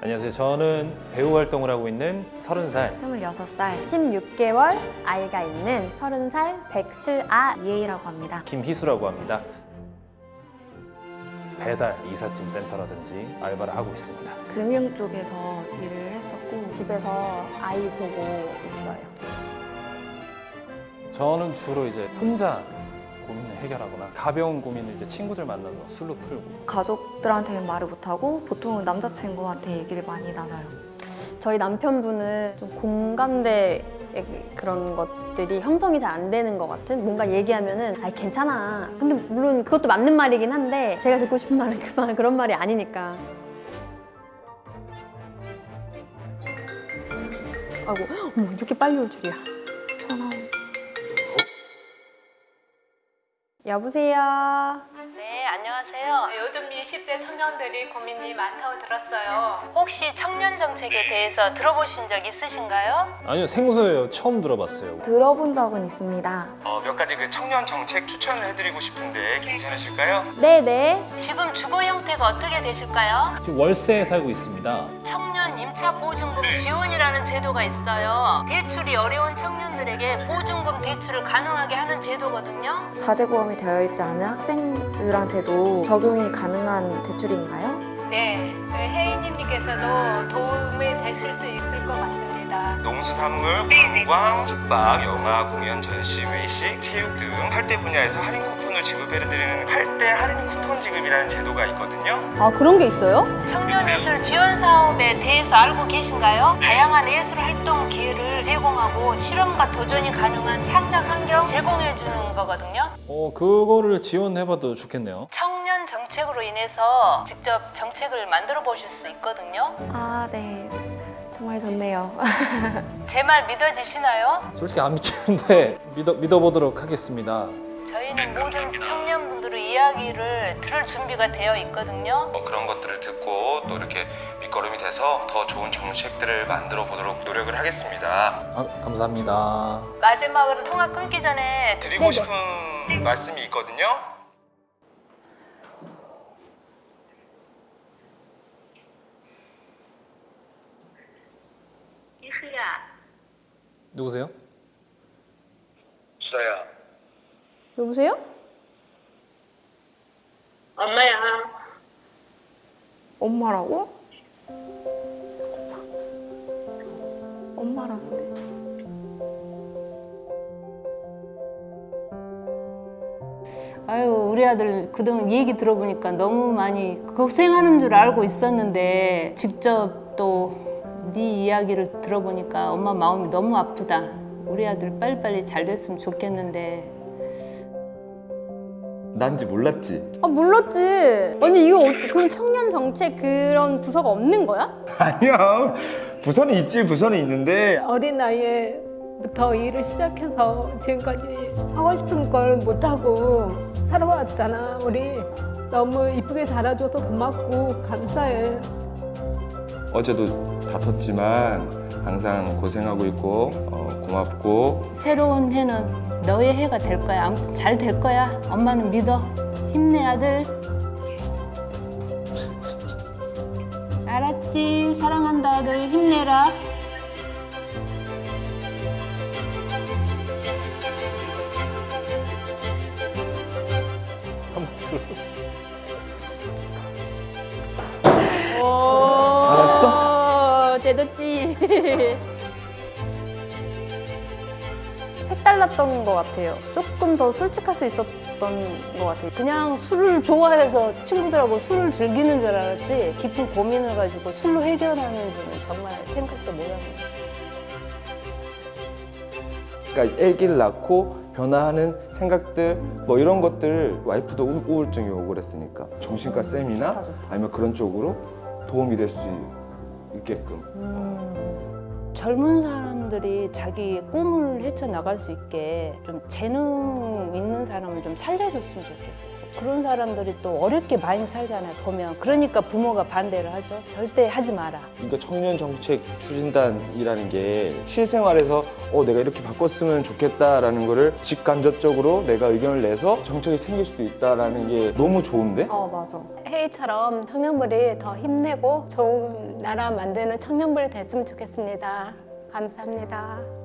안녕하세요. 저는 배우 활동을 하고 있는 30살 26살 16개월 아이가 있는 30살 백슬아 이혜이라고 합니다. 김희수라고 합니다. 배달 이삿짐 센터라든지 알바를 하고 있습니다. 금융 쪽에서 일을 했었고 집에서 아이 보고 있어요. 저는 주로 이제 혼자 고민을 해결하거나 가벼운 고민을 이제 친구들 만나서 술로 풀고. 가족들한테는 말을 못하고 보통은 남자친구한테 얘기를 많이 나눠요. 저희 남편분은 좀 공감대 그런 것들이 형성이 잘 안 되는 것 같은 뭔가 얘기하면은 아 괜찮아. 근데 물론 그것도 맞는 말이긴 한데 제가 듣고 싶은 말은 그 말, 그런 말이 아니니까. 아이고 어머 이렇게 빨리 올 줄이야. 전화 여보세요 네, 안녕하세요. 요즘 20대 청년들이 고민이 많다고 들었어요. 혹시 청년 정책에 대해서 들어보신 적 있으신가요? 아니요 생소해요. 처음 들어봤어요. 들어본 적은 있습니다. 어, 몇 가지 그 청년 정책 추천을 해드리고 싶은데 괜찮으실까요? 네네 지금 주거 형태가 어떻게 되실까요? 지금 월세에 살고 있습니다. 청 년 임차 보증금 지원이라는 제도가 있어요. 대출이 어려운 청년들에게 보증금 대출을 가능하게 하는 제도거든요. 4대 보험이 되어 있지 않은 학생들한테도 적용이 가능한 대출인가요? 네, 혜인님께서도 도움이 되실 수 있을 것 같습니다. 농수산물, 관광, 숙박, 영화, 공연, 전시, 외식, 체육 등 8대 분야에서 할인 쿠폰 을 지급해드리는 8대 할인 쿠폰 지급이라는 제도가 있거든요. 아 그런 게 있어요? 청년예술 지원 사업에 대해서 알고 계신가요? 다양한 예술 활동 기회를 제공하고 실험과 도전이 가능한 창작 환경 제공해 주는 거거든요. 어 그거를 지원해봐도 좋겠네요. 청년 정책으로 인해서 직접 정책을 만들어 보실 수 있거든요. 아, 네. 정말 좋네요. 제 말 믿어지시나요? 솔직히 안 믿기는데 믿어 믿어보도록 하겠습니다. 저희는 모든 청년분들의 이야기를 들을 준비가 되어 있거든요. 뭐 그런 것들을 듣고 또 이렇게 밑거름이 돼서 더 좋은 정책들을 만들어 보도록 노력을 하겠습니다. 아, 감사합니다. 마지막으로 통 통화 끊기 전에 드리고 싶은 말씀이 있거든요. 누구세요? 수다야. 여보세요? 엄마야. 엄마라고? 엄마라는데. 아유 우리 아들 그동안 얘기 들어보니까 너무 많이 고생하는 줄 알고 있었는데 직접 또 네 이야기를 들어보니까 엄마 마음이 너무 아프다 우리 아들 빨리빨리 잘 됐으면 좋겠는데 난지 몰랐지? 아 몰랐지 언니 이거 어, 그럼 청년 정책 그런 부서가 없는 거야? 아니야 부서는 있지 부서는 있는데 어린 나이에 부터 일을 시작해서 지금까지 하고 싶은 걸 못하고 살아왔잖아, 우리. 너무 이쁘게 자라줘서 고맙고 감사해. 어제도 다퉜지만 항상 고생하고 있고 어, 고맙고 새로운 해는 너의 해가 될 거야. 아무튼 잘 될 거야. 엄마는 믿어. 힘내 아들. 알았지? 사랑한다 아들. 힘내라. 알았어? 제도지 색달랐던 것 같아요. 조금 더 솔직할 수 있었던 것 같아요. 그냥 술을 좋아해서 친구들하고 술을 즐기는 줄 알았지 깊은 고민을 가지고 술로 해결하는 줄은 정말 생각도 못하고. 그러니까 아기를 낳고 변화하는 생각들 뭐 이런 것들 와이프도 우- 우울증이 오고 그랬으니까 정신과 쌤이나 아니면 그런 쪽으로 도움이 될 수 있게끔. 젊은 사람 사람들이 자기 꿈을 헤쳐나갈 수 있게 좀 재능 있는 사람을 좀 살려줬으면 좋겠어요. 그런 사람들이 또 어렵게 많이 살잖아요, 보면. 그러니까 부모가 반대를 하죠. 절대 하지 마라. 그러니까 청년 정책 추진단이라는 게 실생활에서 어 내가 이렇게 바꿨으면 좋겠다라는 거를 직간접적으로 내가 의견을 내서 정책이 생길 수도 있다라는 게 너무 좋은데? 어 맞아. 회의처럼 청년부리 더 힘내고 좋은 나라 만드는 청년부리 됐으면 좋겠습니다. 감사합니다.